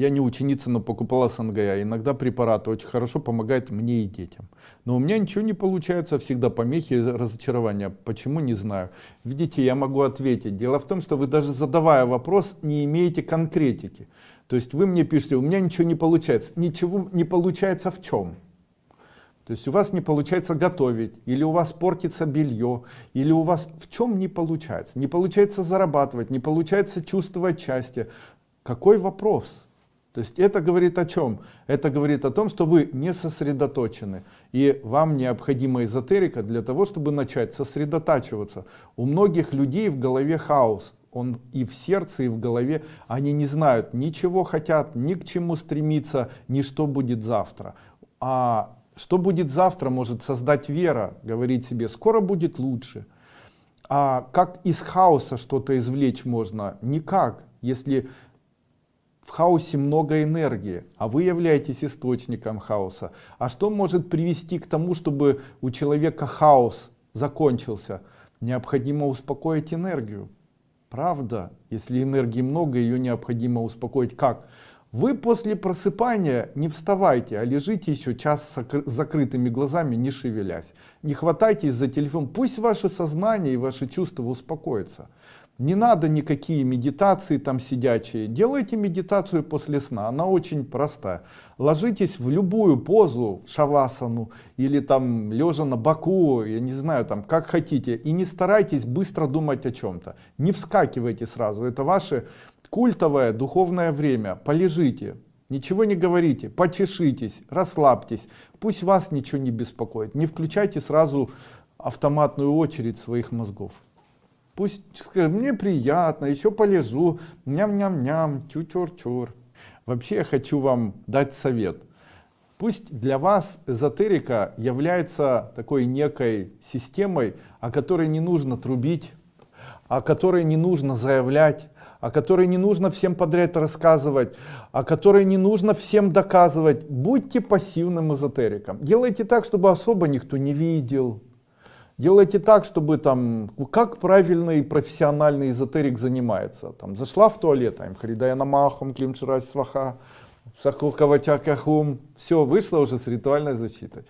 Я не ученица, но покупала СНГ. Иногда препараты очень хорошо помогают мне и детям. Но у меня ничего не получается, всегда помехи и разочарования. Почему, не знаю. Видите, я могу ответить. Дело в том, что вы даже задавая вопрос, не имеете конкретики. То есть вы мне пишете, у меня ничего не получается. Ничего не получается в чем? То есть у вас не получается готовить, или у вас портится белье, или у вас в чем не получается? Не получается зарабатывать, не получается чувствовать счастье. Какой вопрос? То есть это говорит о чем? Это говорит о том, что вы не сосредоточены. И вам необходима эзотерика для того, чтобы начать сосредотачиваться. У многих людей в голове хаос. Он и в сердце, и в голове. Они не знают, ничего хотят, ни к чему стремиться, ни что будет завтра. А что будет завтра, может создать вера, говорить себе, скоро будет лучше. А как из хаоса что-то извлечь можно? Никак, если в хаосе много энергии, а вы являетесь источником хаоса. А что может привести к тому, чтобы у человека хаос закончился? Необходимо успокоить энергию. Правда, если энергии много, ее необходимо успокоить. Как? Вы после просыпания не вставайте, а лежите еще час с закрытыми глазами, не шевелясь. Не хватайтесь за телефон. Пусть ваше сознание и ваши чувства успокоятся. Не надо никакие медитации там сидячие. Делайте медитацию после сна. Она очень простая. Ложитесь в любую позу, шавасану, или там лежа на боку, я не знаю, там как хотите. И не старайтесь быстро думать о чем-то. Не вскакивайте сразу. Это ваше Культовое духовное время. Полежите, ничего не говорите, почешитесь, расслабьтесь. Пусть вас ничего не беспокоит. Не включайте сразу автоматную очередь своих мозгов. Пусть скажет, мне приятно, еще полежу, ням-ням-ням, чур-чур-чур. Вообще я хочу вам дать совет. Пусть для вас эзотерика является такой некой системой, о которой не нужно трубить, о которой не нужно заявлять, о которой не нужно всем подряд рассказывать, о которой не нужно всем доказывать. Будьте пассивным эзотериком. Делайте так, чтобы особо никто не видел. Делайте так, чтобы там, как правильный профессиональный эзотерик занимается. Там, зашла в туалет, там, Харидая Намахом, Климширай Сваха, Сахукавачакахум. Все, вышла уже с ритуальной защитой.